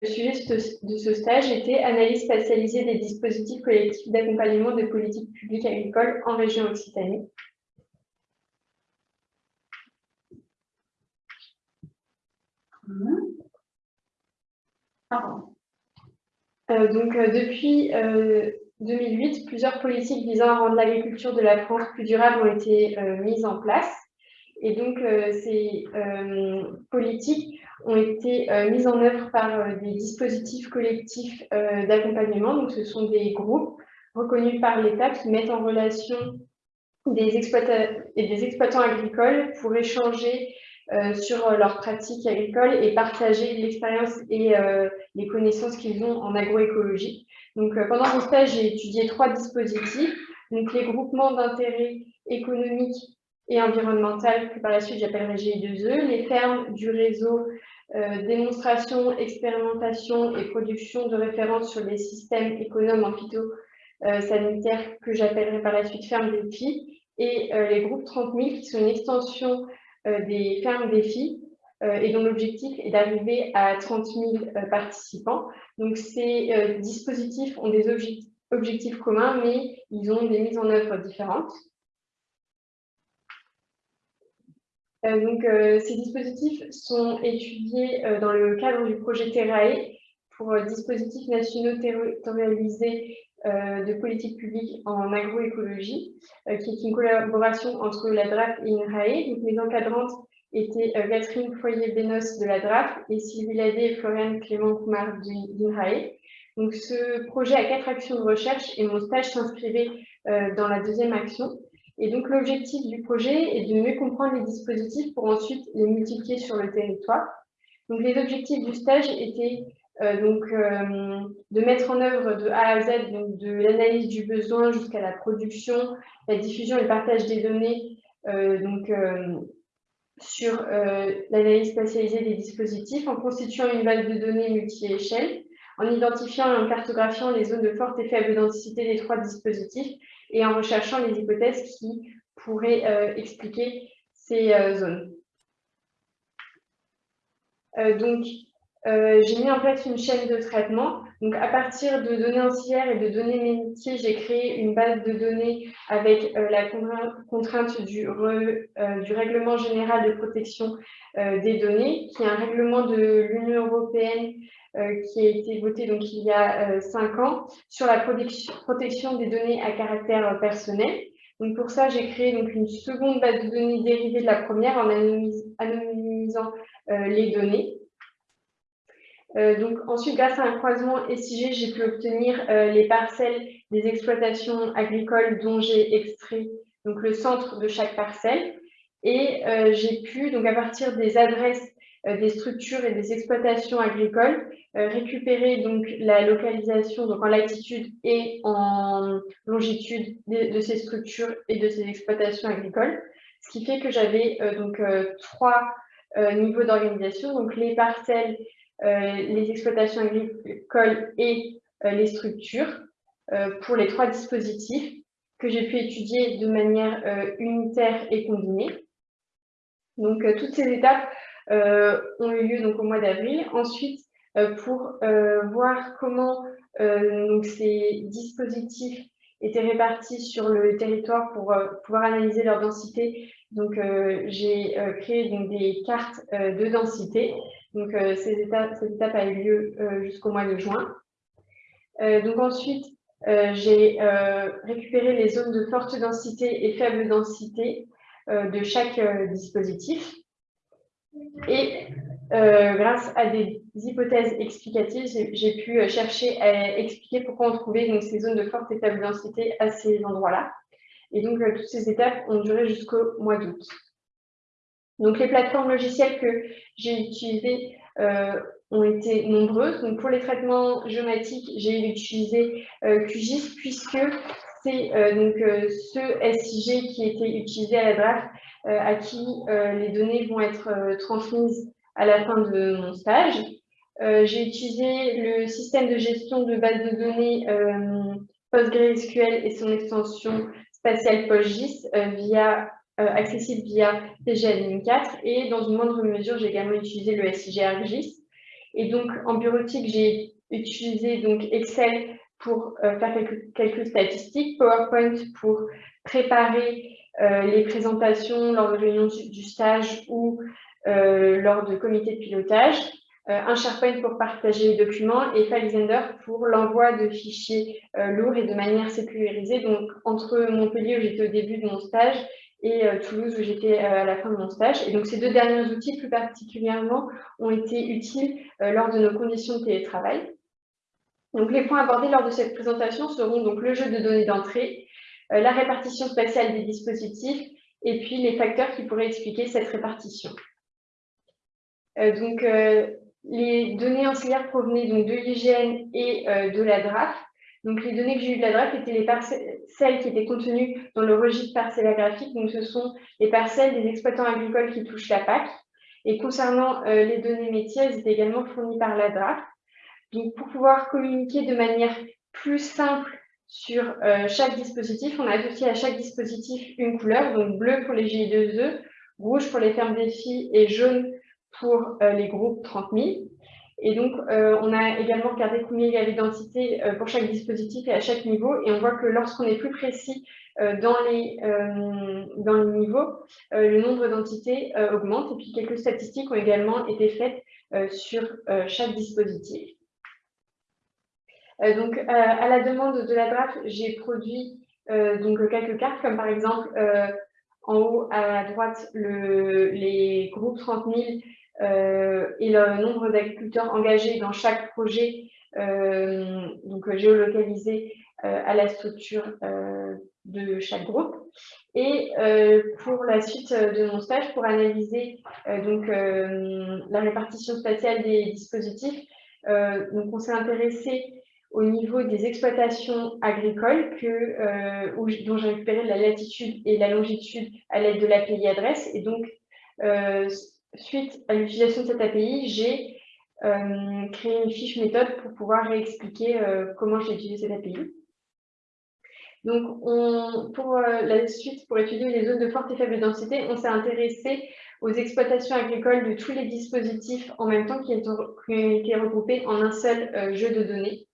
Le sujet de ce stage était analyse spatialisée des dispositifs collectifs d'accompagnement de politiques publiques agricoles en région Occitanie. Euh, donc, euh, depuis 2008, plusieurs politiques visant à rendre l'agriculture de la France plus durable ont été mises en place. Et donc, ces politiques ont été euh, mises en œuvre par euh, des dispositifs collectifs euh, d'accompagnement. Donc, ce sont des groupes reconnus par l'État qui mettent en relation des exploitants des exploitants agricoles pour échanger sur leurs pratiques agricoles et partager l'expérience et les connaissances qu'ils ont en agroécologie. Donc, pendant mon stage, j'ai étudié trois dispositifs. Donc, les groupements d'intérêt économique et environnemental, que par la suite j'appellerai GI2E, les fermes du réseau euh, démonstration, expérimentation et production de références sur les systèmes économes en phytosanitaire que j'appellerai par la suite ferme défi, et euh, les groupes 30 000 qui sont une extension euh, des fermes défis et dont l'objectif est d'arriver à 30 000 participants. Donc ces dispositifs ont des objectifs communs, mais ils ont des mises en œuvre différentes. Euh, donc, euh, ces dispositifs sont étudiés euh, dans le cadre du projet TERAE pour dispositifs nationaux territorialisés de politique publique en agroécologie, qui est une collaboration entre la DRAF et INRAE. Donc, mes encadrantes étaient Catherine Foyer-Benos de la DRAF et Sylvie Ladé et Floriane Clément-Coumar d'INRAE. Donc, ce projet a quatre actions de recherche et mon stage s'inscrivait dans la deuxième action. Et donc, l'objectif du projet est de mieux comprendre les dispositifs pour ensuite les multiplier sur le territoire. Donc, les objectifs du stage étaient euh, donc, euh, de mettre en œuvre de A à Z, donc de l'analyse du besoin jusqu'à la production, la diffusion et le partage des données euh, donc, sur l'analyse spatialisée des dispositifs en constituant une base de données multi-échelle, en identifiant et en cartographiant les zones de forte et faible densité des trois dispositifs et en recherchant les hypothèses qui pourraient euh, expliquer ces euh, zones. Euh, j'ai mis en place une chaîne de traitement. Donc, à partir de données anciennes et de données métiers, j'ai créé une base de données avec la contrainte du, du, règlement général de protection des données, qui est un règlement de l'Union européenne euh, qui a été voté donc, il y a euh, cinq ans sur la protection des données à caractère euh, personnel. Donc pour ça, j'ai créé donc une seconde base de données dérivée de la première en anonymisant les données. Donc ensuite, grâce à un croisement SIG, j'ai pu obtenir les parcelles des exploitations agricoles dont j'ai extrait donc le centre de chaque parcelle. Et j'ai pu, donc à partir des adresses euh, des structures et des exploitations agricoles, euh, récupérer donc la localisation donc en latitude et en longitude de, ces structures et de ces exploitations agricoles, ce qui fait que j'avais euh, donc trois niveaux d'organisation, donc les parcelles, les exploitations agricoles et les structures pour les trois dispositifs que j'ai pu étudier de manière unitaire et combinée. Donc, toutes ces étapes euh, ont eu lieu donc, au mois d'avril. Ensuite, euh, pour euh, voir comment ces dispositifs étaient répartis sur le territoire pour pouvoir analyser leur densité. Donc, j'ai créé donc, des cartes de densité. Donc, étapes, cette étape a eu lieu jusqu'au mois de juin. donc, ensuite, j'ai récupéré les zones de forte densité et faible densité de chaque dispositif. Et euh, grâce à des hypothèses explicatives, j'ai pu euh, chercher à expliquer pourquoi on trouvait donc, ces zones de forte et faible densité à ces endroits-là. Et donc, euh, toutes ces étapes ont duré jusqu'au mois d'août. Donc, les plateformes logicielles que j'ai utilisées ont été nombreuses. Donc, pour les traitements géomatiques, j'ai utilisé QGIS puisque c'est donc ce SIG qui était utilisé à la draft euh, à qui euh, les données vont être euh, transmises à la fin de mon stage. J'ai utilisé le système de gestion de base de données PostgreSQL et son extension spatiale PostGIS via, accessible via PGAdmin 4 et dans une moindre mesure, j'ai également utilisé le SIG ArcGIS. Et donc, en bureautique, j'ai utilisé donc Excel pour faire quelques calculs statistiques, PowerPoint pour préparer les présentations lors de réunions du stage ou lors de comités de pilotage, euh, un SharePoint pour partager les documents et FileZender pour l'envoi de fichiers euh, lourds et de manière sécurisée. Donc, entre Montpellier, où j'étais au début de mon stage, et euh, Toulouse, où j'étais à la fin de mon stage. Et donc, ces deux derniers outils, plus particulièrement, ont été utiles lors de nos conditions de télétravail. Donc, les points abordés lors de cette présentation seront donc le jeu de données d'entrée, la répartition spatiale des dispositifs, et puis les facteurs qui pourraient expliquer cette répartition. donc, les données ancillaires provenaient donc de l'IGN et euh, de la DRAF. Donc, les données que j'ai eues de la DRAF étaient les parcelles qui étaient contenues dans le registre parcellagraphique. Donc, ce sont les parcelles des exploitants agricoles qui touchent la PAC. Et concernant euh, les données métiers, elles étaient également fournies par la DRAF. Donc, pour pouvoir communiquer de manière plus simple sur euh, chaque dispositif, on a associé à chaque dispositif une couleur, donc bleu pour les GI2E, rouge pour les fermes défis et jaune pour euh, les groupes 30 000. Et donc, euh, on a également regardé combien il y avait d'entités euh, pour chaque dispositif et à chaque niveau. Et on voit que lorsqu'on est plus précis dans, les, dans les niveaux, le nombre d'entités augmente. Et puis, quelques statistiques ont également été faites sur chaque dispositif. donc, à la demande de la DRAF, j'ai produit donc quelques cartes, comme par exemple, en haut à droite, le, les groupes 30 000 euh, et le nombre d'agriculteurs engagés dans chaque projet, euh, donc géolocalisé euh, à la structure de chaque groupe. Et pour la suite de mon stage, pour analyser donc, la répartition spatiale des dispositifs, donc on s'est intéressé au niveau des exploitations agricoles que, dont j'ai récupéré la latitude et la longitude à l'aide de l'API adresse. Et donc, suite à l'utilisation de cette API, j'ai euh, créé une fiche méthode pour pouvoir réexpliquer euh, comment j'ai utilisé cette API. Donc, pour euh, la suite, pour étudier les zones de forte et faible densité, on s'est intéressé aux exploitations agricoles de tous les dispositifs en même temps qui ont été regroupés en un seul jeu de données.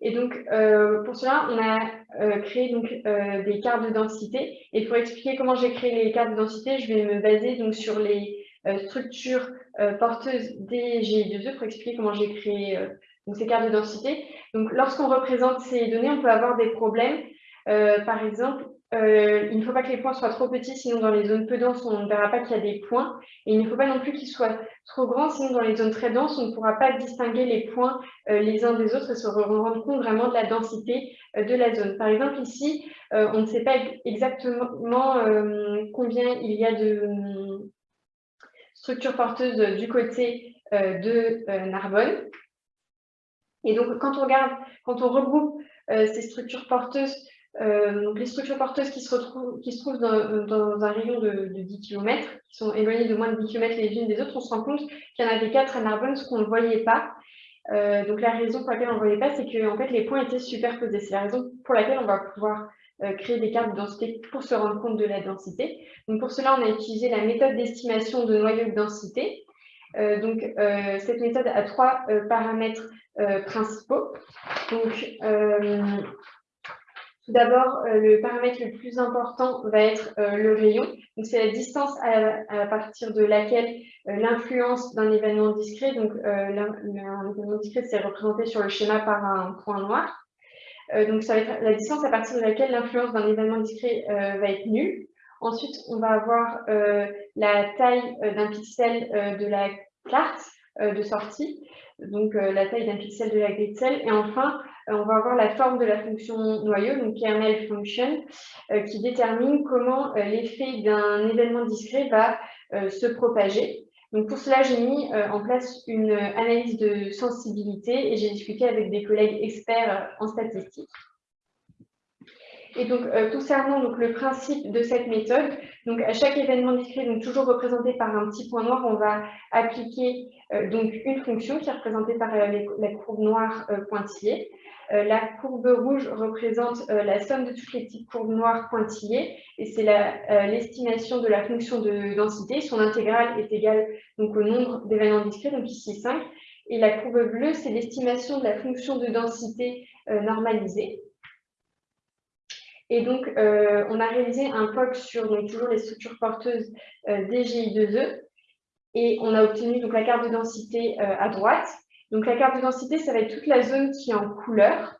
Et donc, euh, pour cela, on a euh, créé donc, euh, des cartes de densité. Et pour expliquer comment j'ai créé les cartes de densité, je vais me baser donc, sur les structures porteuses des GI2E pour expliquer comment j'ai créé ces cartes de densité. Donc, lorsqu'on représente ces données, on peut avoir des problèmes. par exemple, euh, il ne faut pas que les points soient trop petits, sinon dans les zones peu denses, on ne verra pas qu'il y a des points. Et il ne faut pas non plus qu'ils soient trop grands, sinon dans les zones très denses, on ne pourra pas distinguer les points euh, les uns des autres et se rendre compte vraiment de la densité euh, de la zone. Par exemple, ici, on ne sait pas exactement combien il y a de structures porteuses du côté de Narbonne. Et donc, quand on regarde, quand on regroupe ces structures porteuses euh, les structures porteuses qui se, retrouvent, qui se trouvent dans, un rayon de, 10 km, qui sont éloignées de moins de 10 km les unes des autres, on se rend compte qu'il y en avait quatre à Narbonne, ce qu'on ne voyait pas. Euh, donc la raison pour laquelle on ne voyait pas, c'est que en fait, les points étaient superposés. C'est la raison pour laquelle on va pouvoir euh, créer des cartes de densité pour se rendre compte de la densité. Donc pour cela, on a utilisé la méthode d'estimation de noyau de densité. donc cette méthode a trois paramètres principaux. Donc tout d'abord, euh, le paramètre le plus important va être euh, le rayon. c'est la distance à, partir de laquelle euh, l'influence d'un événement discret, donc l'événement discret, c'est représenté sur le schéma par un point noir. donc, ça va être la distance à partir de laquelle l'influence d'un événement discret va être nulle. Ensuite, on va avoir la taille d'un pixel de la carte de sortie, donc la taille d'un pixel de la grille de sel. Et enfin, on va avoir la forme de la fonction noyau, donc kernel function, euh, qui détermine comment euh, l'effet d'un événement discret va se propager. Donc pour cela, j'ai mis en place une analyse de sensibilité et j'ai discuté avec des collègues experts en statistique. Et donc, concernant donc, le principe de cette méthode, donc à chaque événement discret, donc toujours représenté par un petit point noir, on va appliquer donc une fonction qui est représentée par la courbe noire pointillée. la courbe rouge représente la somme de toutes les petites courbes noires pointillées et c'est l'estimation de la fonction de densité. Son intégrale est égale donc, au nombre d'événements discrets, donc ici 5. Et la courbe bleue, c'est l'estimation de la fonction de densité normalisée. Et donc, euh, on a réalisé un POC sur donc, toujours les structures porteuses euh, DGI2E et on a obtenu donc, la carte de densité euh, à droite. Donc, la carte de densité, ça va être toute la zone qui est en couleur.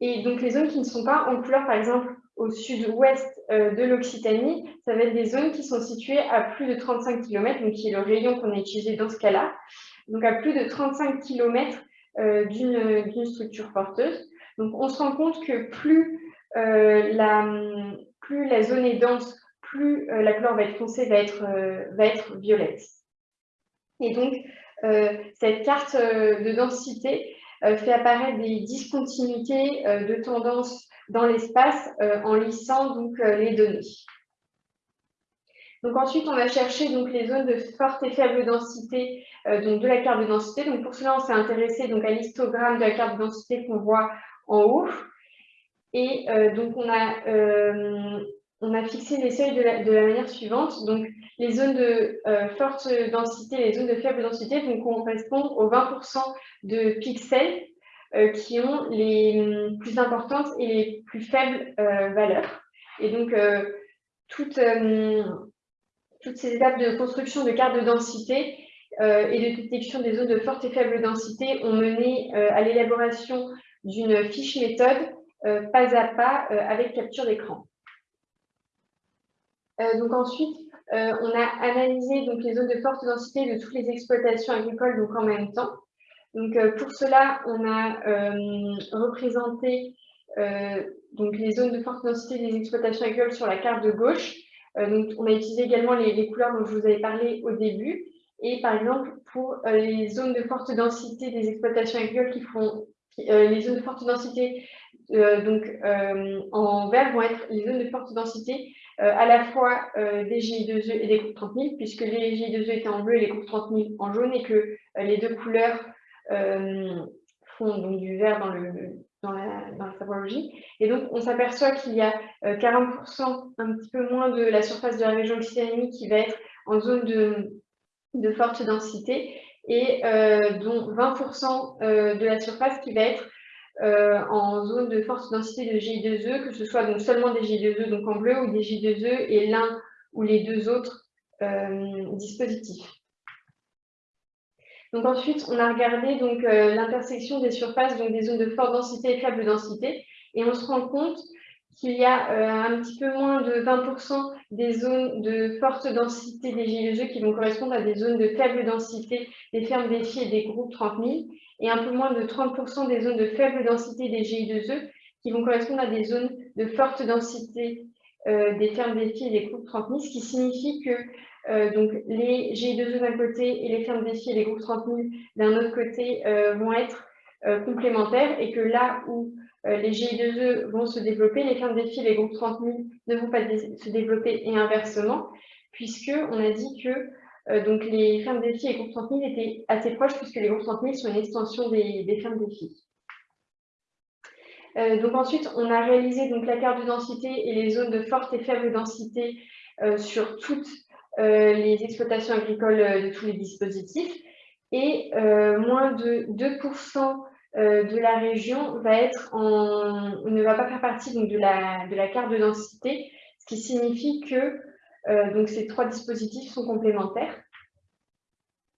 Et donc, les zones qui ne sont pas en couleur, par exemple, au sud-ouest de l'Occitanie, ça va être des zones qui sont situées à plus de 35 km, donc qui est le rayon qu'on a utilisé dans ce cas-là. Donc, à plus de 35 km d'une structure porteuse. Donc, on se rend compte que plus euh, la, zone est dense, plus euh, la couleur va être foncée, euh, va être violette. Et donc, cette carte de densité fait apparaître des discontinuités de tendance dans l'espace en lissant donc, les données. Donc ensuite, on va chercher donc, les zones de forte et faible densité donc, de la carte de densité. Donc pour cela, on s'est intéressé donc, à l'histogramme de la carte de densité qu'on voit en haut. Et euh, donc, on a, euh, on a fixé les seuils de la, manière suivante. Donc, les zones de euh, forte densité, les zones de faible densité donc, correspondent aux 20% de pixels qui ont les plus importantes et les plus faibles valeurs. Et donc, toutes, toutes ces étapes de construction de cartes de densité et de détection des zones de forte et faible densité ont mené à l'élaboration d'une fiche méthode euh, pas à pas euh, avec capture d'écran. Euh, donc ensuite, on a analysé donc, les zones de forte densité de toutes les exploitations agricoles donc, en même temps. Donc, pour cela, on a représenté donc, les zones de forte densité des exploitations agricoles sur la carte de gauche. donc, on a utilisé également les, couleurs dont je vous avais parlé au début. Et par exemple, pour les zones de forte densité des exploitations agricoles qui font les zones de forte densité euh, donc, euh, en vert vont être les zones de forte densité, euh, à la fois des GI2E et des groupes 30 000, puisque les GI2E étaient en bleu et les groupes 30 000 en jaune, et que les deux couleurs font donc du vert dans, le, dans, la, dans Et donc, on s'aperçoit qu'il y a 40%, un petit peu moins de la surface de la région occitanie qui va être en zone de, de forte densité, et dont 20% de la surface qui va être euh, en zone de forte densité de GI2E, que ce soit donc seulement des GI2E donc en bleu ou des GI2E et l'un ou les deux autres euh, dispositifs. Donc ensuite, on a regardé euh, l'intersection des surfaces, donc des zones de forte densité et faible densité, et on se rend compte qu'il y a un petit peu moins de 20% des zones de forte densité des GI2E qui vont correspondre à des zones de faible densité des fermes défis et des groupes 30 000, et un peu moins de 30% des zones de faible densité des GI2E qui vont correspondre à des zones de forte densité euh, des fermes défis et des groupes 30 000, ce qui signifie que euh, donc, les GI2E d'un côté et les fermes défis et les groupes 30 000 d'un autre côté euh, vont être complémentaires et que là où les GI2E vont se développer, les fermes défis et les groupes 30 000 ne vont pas se développer et inversement, puisqu'on a dit que euh, donc les fermes défis et groupes 30 000 étaient assez proches puisque les groupes 30 000 sont une extension des, fermes défis. Euh, donc ensuite, on a réalisé donc, la carte de densité et les zones de forte et faible densité euh, sur toutes les exploitations agricoles de tous les dispositifs. Et moins de 2% de la région va être ne va pas faire partie donc, de, la, de la carte de densité, ce qui signifie que euh, donc ces trois dispositifs sont complémentaires.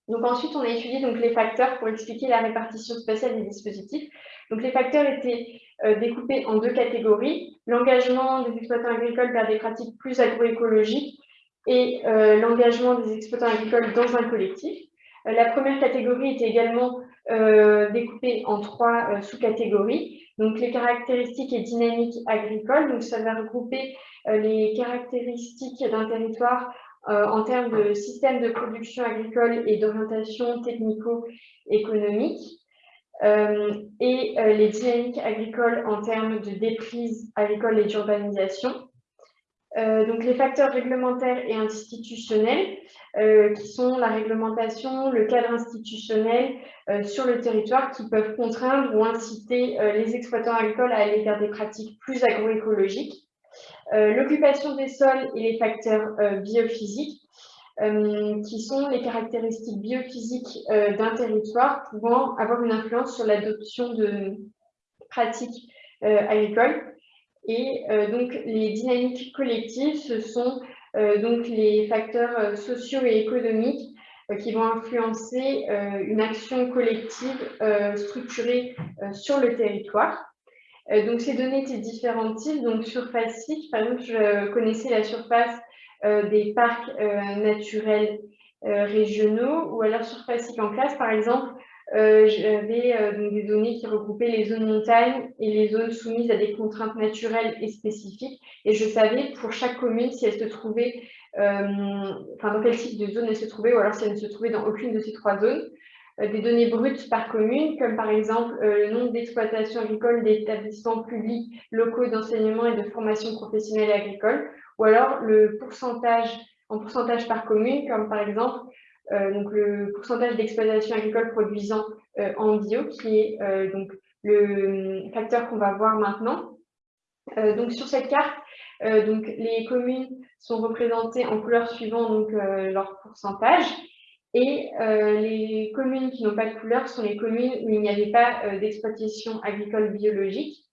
Donc ensuite, on a étudié donc, les facteurs pour expliquer la répartition spatiale des dispositifs. Donc les facteurs étaient euh, découpés en deux catégories, l'engagement des exploitants agricoles vers des pratiques plus agroécologiques et euh, l'engagement des exploitants agricoles dans un collectif. la première catégorie était également découpée en trois sous-catégories. Donc les caractéristiques et dynamiques agricoles, donc ça va regrouper euh, les caractéristiques d'un territoire euh, en termes de système de production agricole et d'orientation technico-économique, euh, et les dynamiques agricoles en termes de déprise agricole et d'urbanisation. Donc les facteurs réglementaires et institutionnels, qui sont la réglementation, le cadre institutionnel sur le territoire qui peuvent contraindre ou inciter les exploitants agricoles à aller vers des pratiques plus agroécologiques. L'occupation des sols et les facteurs biophysiques, qui sont les caractéristiques biophysiques d'un territoire pouvant avoir une influence sur l'adoption de pratiques agricoles. Et donc, les dynamiques collectives, ce sont donc les facteurs sociaux et économiques qui vont influencer une action collective structurée sur le territoire. donc, ces données étaient différents types. Donc, surface par exemple, je connaissais la surface des parcs naturels régionaux ou alors surface en classe, par exemple, euh, j'avais euh, des données qui regroupaient les zones montagnes et les zones soumises à des contraintes naturelles et spécifiques. Et je savais pour chaque commune si elle se trouvait, euh, dans quel type de zone elle se trouvait, ou alors si elle ne se trouvait dans aucune de ces trois zones. des données brutes par commune, comme par exemple le nombre d'exploitations agricoles d'établissements publics locaux d'enseignement et de formation professionnelle agricole, ou alors le pourcentage en pourcentage par commune, comme par exemple donc le pourcentage d'exploitation agricole produisant euh, en bio, qui est euh, donc le facteur qu'on va voir maintenant. donc sur cette carte, donc les communes sont représentées en couleurs suivant donc leur pourcentage. Et les communes qui n'ont pas de couleur sont les communes où il n'y avait pas d'exploitation agricole biologique.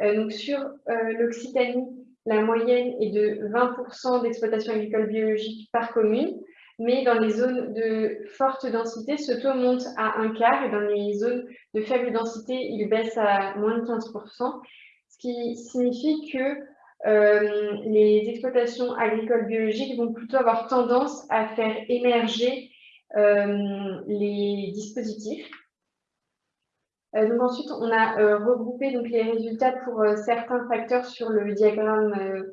donc sur l'Occitanie, la moyenne est de 20% d'exploitation agricole biologique par commune mais dans les zones de forte densité, ce taux monte à un quart et dans les zones de faible densité, il baisse à moins de 15%, ce qui signifie que euh, les exploitations agricoles biologiques vont plutôt avoir tendance à faire émerger euh, les dispositifs. Euh, donc ensuite, on a regroupé donc, les résultats pour certains facteurs sur le diagramme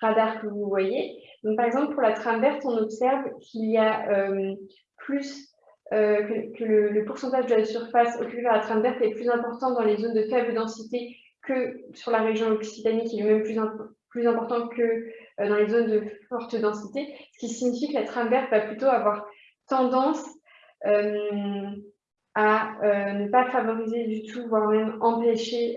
radar que vous voyez. Donc, par exemple, pour la trame verte, on observe qu'il y a euh, plus euh, que, le, pourcentage de la surface occupée par la trame verte est plus important dans les zones de faible densité que sur la région Occitanie, qui est même plus, important que euh, dans les zones de forte densité, ce qui signifie que la trame verte va plutôt avoir tendance à ne pas favoriser du tout, voire même empêcher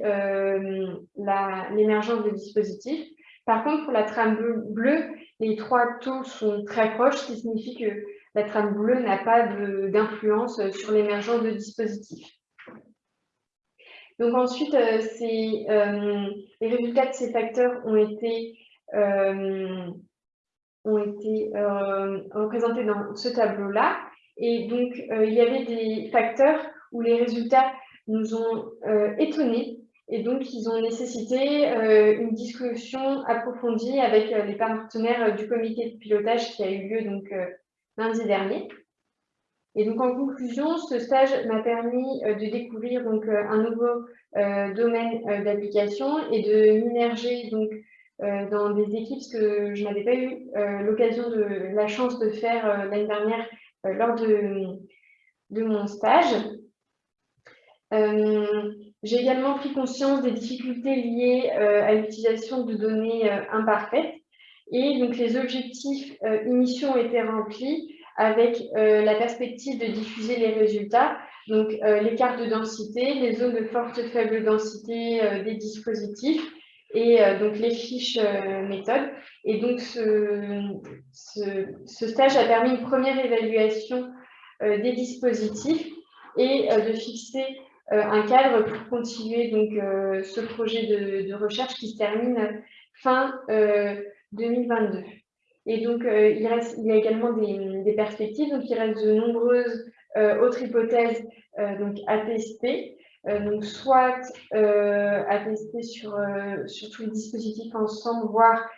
l'émergence de dispositifs. Par contre, pour la trame bleue, les trois taux sont très proches, ce qui signifie que la trame bleue n'a pas d'influence sur l'émergence de dispositifs. Donc ensuite, euh, euh, les résultats de ces facteurs ont été, euh, ont été représentés dans ce tableau-là. Et donc, il y avait des facteurs où les résultats nous ont étonnés et donc, ils ont nécessité euh, une discussion approfondie avec euh, les partenaires euh, du comité de pilotage qui a eu lieu donc, lundi dernier. Et donc, en conclusion, ce stage m'a permis de découvrir donc, un nouveau domaine d'application et de m'immerger dans des équipes que je n'avais pas eu l'occasion de la chance de faire l'année dernière lors de, de, mon stage. J'ai également pris conscience des difficultés liées euh, à l'utilisation de données euh, imparfaites et donc les objectifs euh, initiaux ont été remplis avec la perspective de diffuser les résultats, donc l'écart de densité, les zones de forte faible densité des dispositifs et donc les fiches méthodes. Et donc ce, stage a permis une première évaluation des dispositifs et de fixer un cadre pour continuer donc, euh, ce projet de, recherche qui se termine fin 2022. Euh, Et donc, il, reste, il y a également des, perspectives, donc il reste de nombreuses autres hypothèses donc, à tester. donc, soit à tester sur, sur tous les dispositifs ensemble, voire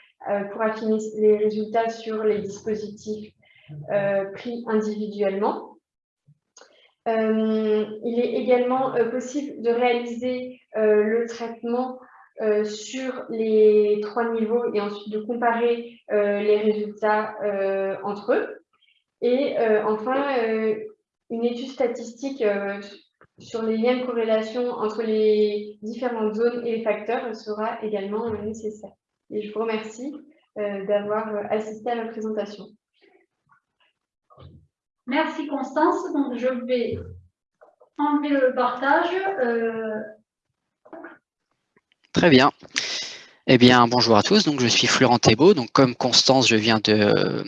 pour affiner les résultats sur les dispositifs pris individuellement. Euh, il est également euh, possible de réaliser euh, le traitement sur les trois niveaux et ensuite de comparer les résultats entre eux. Et enfin, une étude statistique sur les liens de corrélation entre les différentes zones et les facteurs sera également nécessaire. Et je vous remercie d'avoir assisté à la présentation. Merci Constance. Donc je vais enlever le partage. Très bien. Eh bien, bonjour à tous. Donc, je suis Florent Thébault. Donc, comme Constance, je viens de